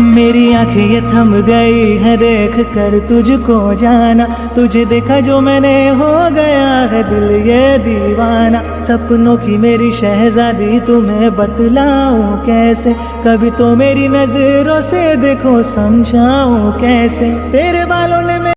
मेरी आँखें ये थम गई है, देख कर तुझको जाना। तुझे देखा जो मैंने हो गया है दिल ये दीवाना। सपनों की मेरी शहजादी, तुम्हें बतलाऊं कैसे? कभी तो मेरी नज़रों से देखो, समझाऊं कैसे? तेरे बालों ने